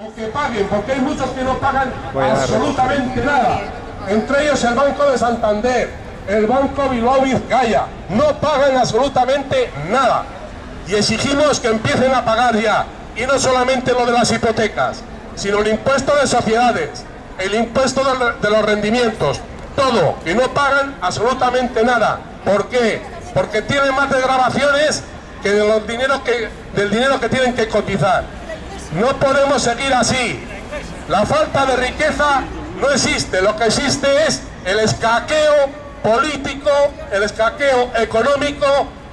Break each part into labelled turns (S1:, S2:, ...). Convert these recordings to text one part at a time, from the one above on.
S1: O que paguen, porque hay muchos que no pagan absolutamente nada. Entre ellos el Banco de Santander, el Banco Bilbao Vizcaya. No pagan absolutamente nada. Y exigimos que empiecen a pagar ya. Y no solamente lo de las hipotecas, sino el impuesto de sociedades, el impuesto de los rendimientos, todo, y no pagan absolutamente nada. ¿Por qué? Porque tienen más desgrabaciones que, de los que del dinero que tienen que cotizar. No podemos seguir así. La falta de riqueza no existe, lo que existe es el escaqueo político, el escaqueo económico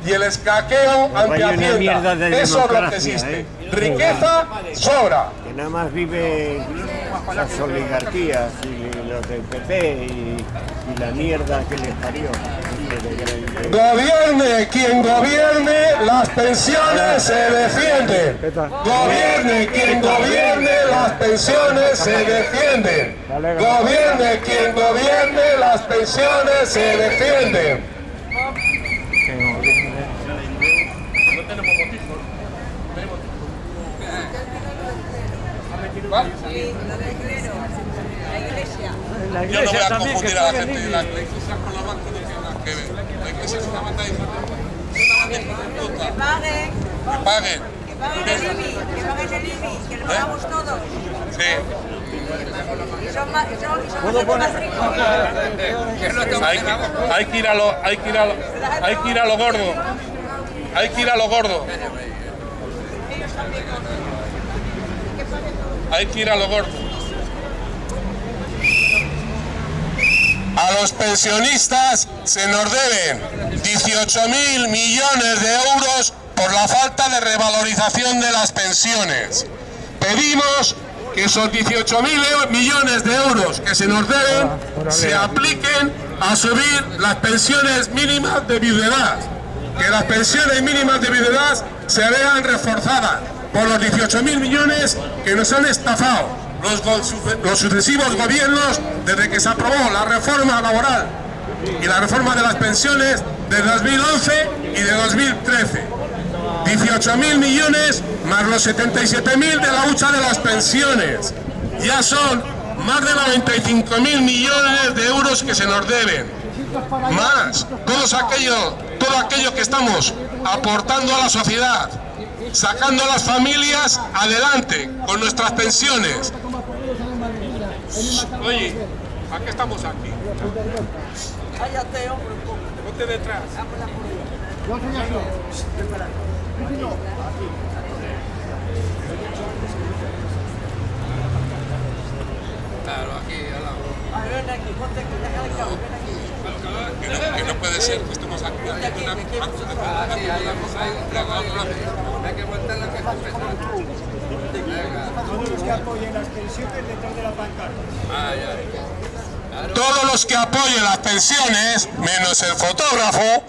S1: y el escaqueo ante Hacienda. Eso es lo que existe. ¿eh? Riqueza sobra.
S2: Que nada más vive las oligarquías y los del PP y, y la mierda que les parió.
S1: Gobierne quien gobierne, las pensiones se defienden. Gobierne quien gobierne, las pensiones se defienden. Gobierne quien gobierne, las pensiones se defienden.
S3: La iglesia. Yo no voy a confundir a la gente de la iglesia con los bancos que La iglesia es una banda de Que paguen. Que paguen.
S4: Que paguen el IBI, que paguen el IBI, que lo pagamos todos.
S3: Sí.
S4: Son más, son, más ricos.
S3: Hay que, hay que ir a lo, hay que ir a lo, hay que ir a lo gordo. Hay que ir a lo gordo. Hay que ir a lo gordo. A los pensionistas se nos deben 18.000 millones de euros por la falta de revalorización de las pensiones. Pedimos que esos 18.000 millones de euros que se nos deben se apliquen a subir las pensiones mínimas de viudedad. Que las pensiones mínimas de viudedad se vean reforzadas por los 18.000 millones que nos han estafado los, sucesivos gobiernos desde que se aprobó la reforma laboral y la reforma de las pensiones de 2011 y de 2013. 18.000 millones más los 77.000 de la hucha de las pensiones. Ya son más de 95.000 millones de euros que se nos deben. Más todos aquello, todo aquello que estamos aportando a la sociedad, sacando a las familias adelante con nuestras pensiones, Oye, ¿a qué estamos aquí?
S4: Cállate, hombre, un poco.
S3: Ponte detrás. Claro, aquí, al lado.
S4: Ven aquí, ponte aquí, deja de cabo, ven aquí.
S3: Que no, que no puede ser que estemos aquí. La
S2: pancarta.
S3: Todos los que apoyen las pensiones, menos el fotógrafo,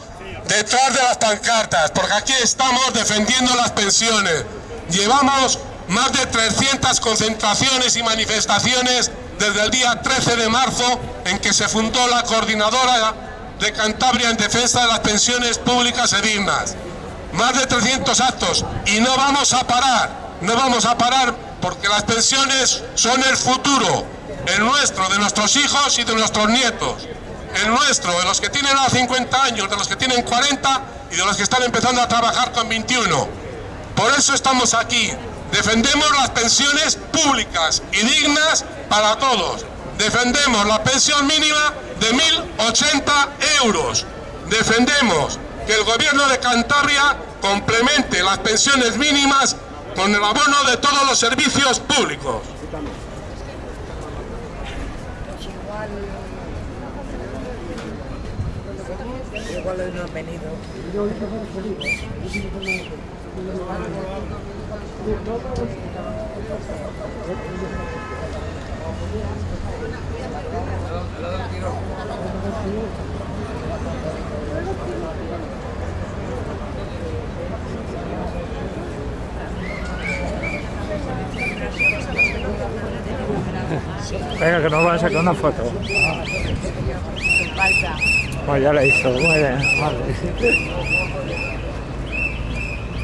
S3: detrás de las pancartas, porque aquí estamos defendiendo las pensiones. Llevamos más de 300 concentraciones y manifestaciones desde el día 13 de marzo en que se fundó la coordinadora de Cantabria en defensa de las pensiones públicas y dignas. Más de 300 actos y no vamos a parar, no vamos a parar porque las pensiones son el futuro, el nuestro, de nuestros hijos y de nuestros nietos, el nuestro, de los que tienen a 50 años, de los que tienen 40 y de los que están empezando a trabajar con 21. Por eso estamos aquí, defendemos las pensiones públicas y dignas para todos. Defendemos la pensión mínima de 1.080 euros. Defendemos que el gobierno de Cantabria complemente las pensiones mínimas con el abono de todos los servicios públicos.
S4: Igual venido.
S5: Venga, que nos van a sacar una foto. Pues ya la hizo, muy bien.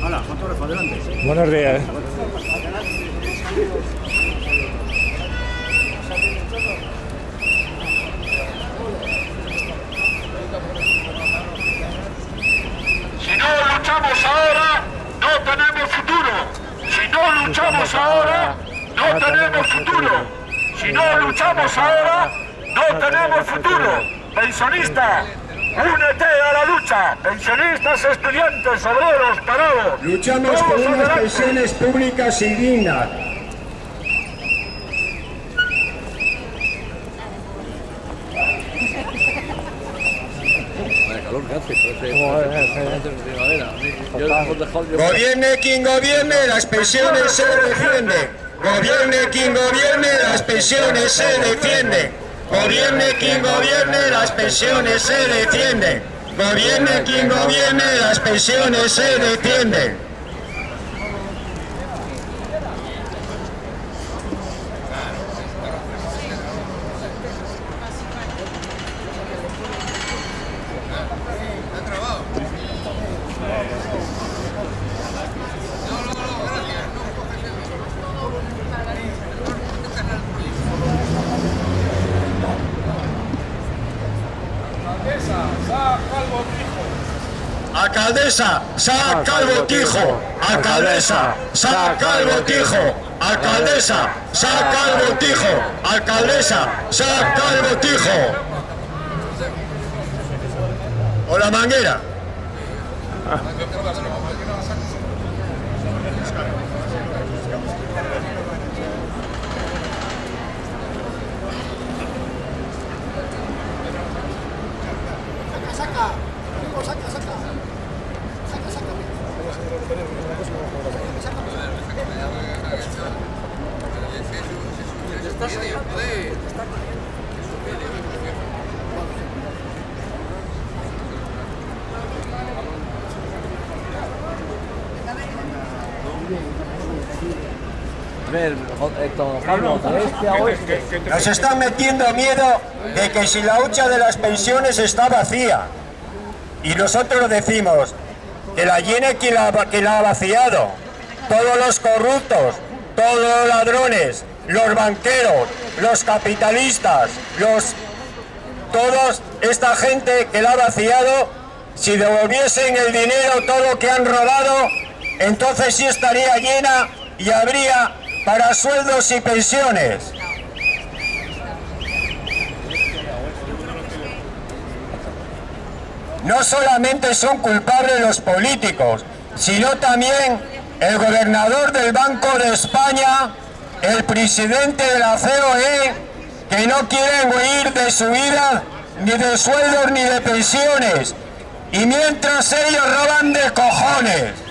S2: Hola, adelante.
S5: Buenos días.
S6: Si no luchamos ahora, no tenemos futuro.
S3: Si no luchamos ahora, no tenemos futuro. Si no luchamos ahora, no tenemos futuro.
S6: Pensionista únete a la lucha. Pensionistas, estudiantes, obreros, parados.
S2: Luchamos por unas
S6: adelante.
S2: pensiones públicas y dignas.
S7: Gobierne quien gobierne, las pensiones se defienden. Gobierne quien gobierne, las pensiones se defienden. Gobierne quien gobierne, las pensiones se defienden. Gobierne quien gobierne, las pensiones se defienden. Alcaldesa, saca el botijo. Alcaldesa, saca el botijo. Alcaldesa, saca el botijo. Alcaldesa, saca el botijo. O la manguera. Nos están metiendo miedo de que si la hucha de las pensiones está vacía. Y nosotros decimos que la llene quien la, quien la ha vaciado. Todos los corruptos, todos los ladrones, los banqueros, los capitalistas, los todos esta gente que la ha vaciado, si devolviesen el dinero, todo lo que han robado, entonces sí estaría llena y habría para sueldos y pensiones. No solamente son culpables los políticos, sino también el gobernador del Banco de España, el presidente de la COE, que no quieren huir de su vida, ni de sueldos ni de pensiones. Y mientras ellos roban de cojones.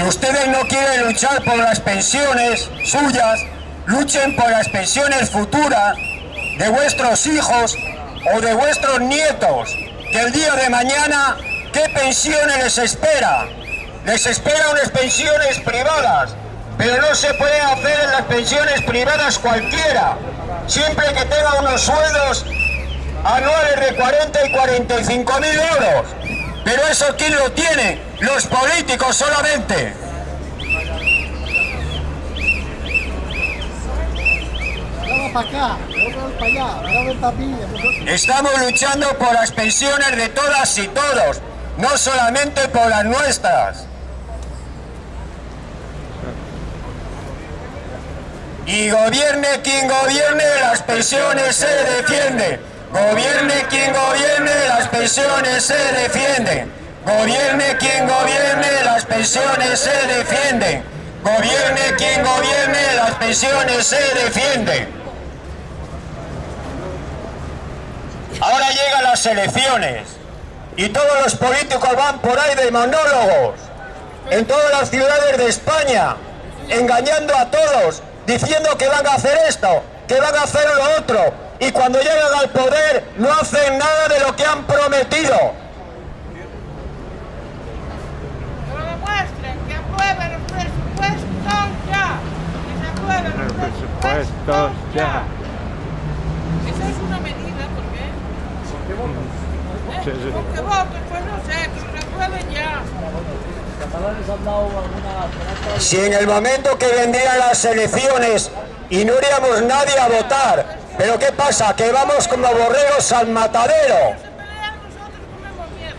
S7: Si ustedes no quieren luchar por las pensiones suyas, luchen por las pensiones futuras de vuestros hijos o de vuestros nietos, que el día de mañana, ¿qué pensiones les espera? Les espera unas pensiones privadas, pero no se puede hacer en las pensiones privadas cualquiera, siempre que tenga unos sueldos anuales de 40 y 45 mil euros. Pero eso ¿quién lo tiene? Los políticos solamente. Estamos luchando por las pensiones de todas y todos, no solamente por las nuestras. Y gobierne quien gobierne, las pensiones se defienden. Gobierne quien gobierne, las pensiones se defienden. Gobierne quien gobierne, las pensiones se defienden. Gobierne quien gobierne, las pensiones se defienden. Ahora llegan las elecciones y todos los políticos van por ahí de monólogos en todas las ciudades de España, engañando a todos, diciendo que van a hacer esto, que van a hacer lo otro, y cuando llegan al poder no hacen nada de lo que han prometido.
S8: Que lo demuestren, que aprueben los presupuestos ya. Que se aprueben los presupuestos ya. Esa es una medida, ¿por qué? ¿Eh?
S5: Sí, sí.
S8: ¿Por qué voten? Pues no sé, que se aprueben ya.
S7: Si en el momento que vendrían las elecciones y no iríamos nadie a votar, Pero ¿qué pasa? Que vamos como borregos al matadero.
S8: Se pelean, nosotros comemos mierda.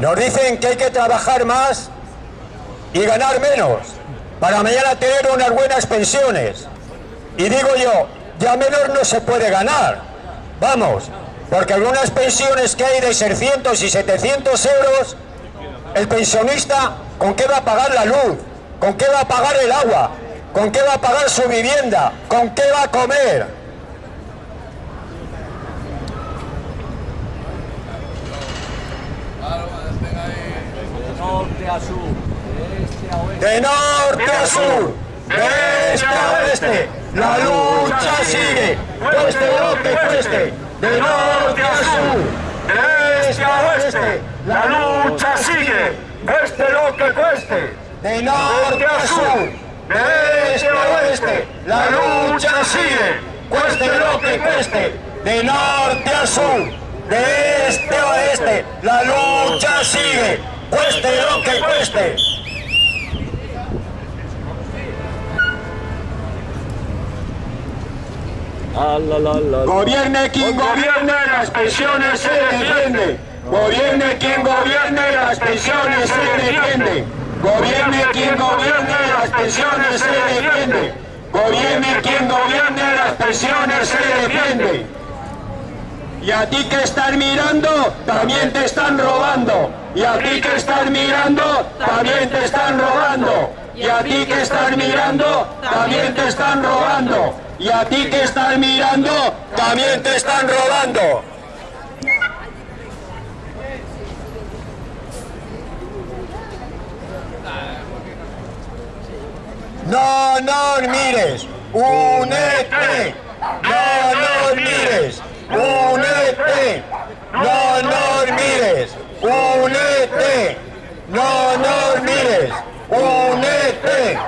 S7: Nos dicen que hay que trabajar más y ganar menos para mañana tener unas buenas pensiones. Y digo yo, ya menos no se puede ganar. Vamos, porque algunas pensiones que hay de 600 y 700 euros, el pensionista, ¿con qué va a pagar la luz? ¿Con qué va a pagar el agua? ¿Con qué va a pagar su vivienda? ¿Con qué va a comer? De norte a sur, de este a oeste, la lucha sigue, cueste lo que cueste, de norte a sur, de este a oeste,
S6: La lucha sigue, cueste lo que cueste.
S7: de norte a sur, de este a oeste, la lucha sigue, cueste lo que cueste, de norte a sur, de este a oeste, la lucha sigue, cueste lo que cueste. Gobierne quien gobierne, las pensiones se defienden. Gobierne quien gobierne, las pensiones se defienden. Gobierne quien gobierne, las pensiones se defienden. Gobierne quien gobierne, las pensiones se defienden. Y a ti que estás mirando, también te están robando. Y a ti que estás mirando, también te están robando. Y a ti que estás mirando, también te están robando. Y a ti que estás mirando, también te están robando. No nos mires, únete. No nos mires, únete. No nos mires, únete. No nos mires, únete.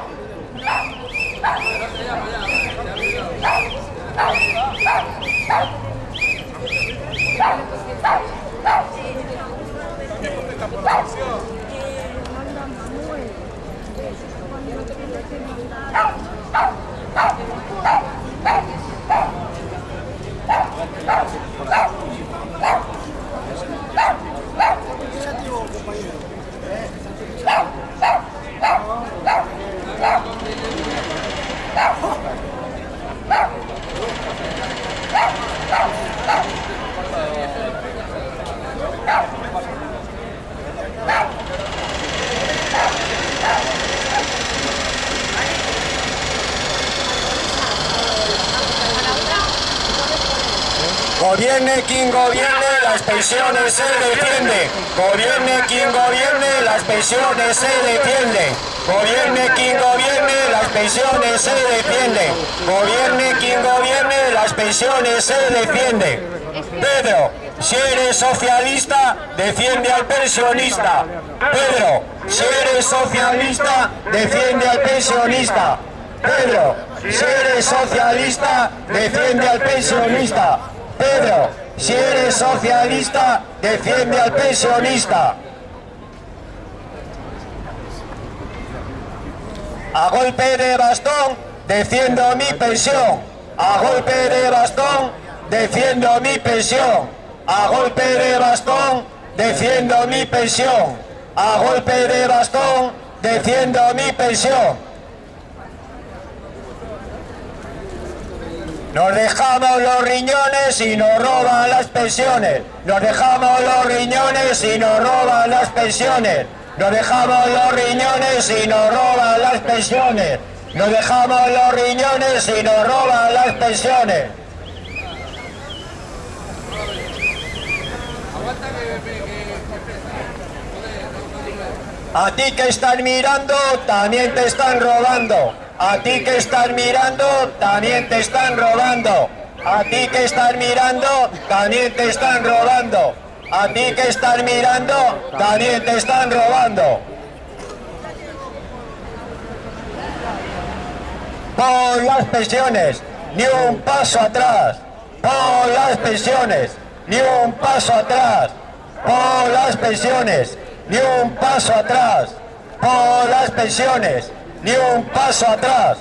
S7: Gobierne quien gobierne, las pensiones se defienden. Gobierne quien gobierne, las pensiones se defienden. Gobierne quien gobierne, las pensiones se defienden. Gobierne quien gobierne, las pensiones se defienden. Pedro, si eres socialista, defiende al pensionista. Pedro, si eres socialista, defiende al pensionista. Pedro, si eres socialista, defiende al pensionista. Pedro, si eres socialista, defiende al pensionista. A golpe de bastón, defiendo mi pensión. A golpe de bastón, defiendo mi pensión. A golpe de bastón, defiendo mi pensión. A golpe de bastón, defiendo mi pensión. Nos dejamos los riñones y nos roban las pensiones. Nos dejamos los riñones y nos roban las pensiones. Nos dejamos los riñones y nos roban las pensiones. Nos dejamos los riñones y nos roban las pensiones. A ti que estás mirando, también te están robando. A ti que estás mirando, también te están robando. A ti que estás mirando, también te están robando. A ti que estás mirando, también te están robando. Por las pensiones, ni un paso atrás. Por las pensiones, ni un paso atrás. Por las pensiones, ni un paso atrás. Por las pensiones, ni un paso atrás.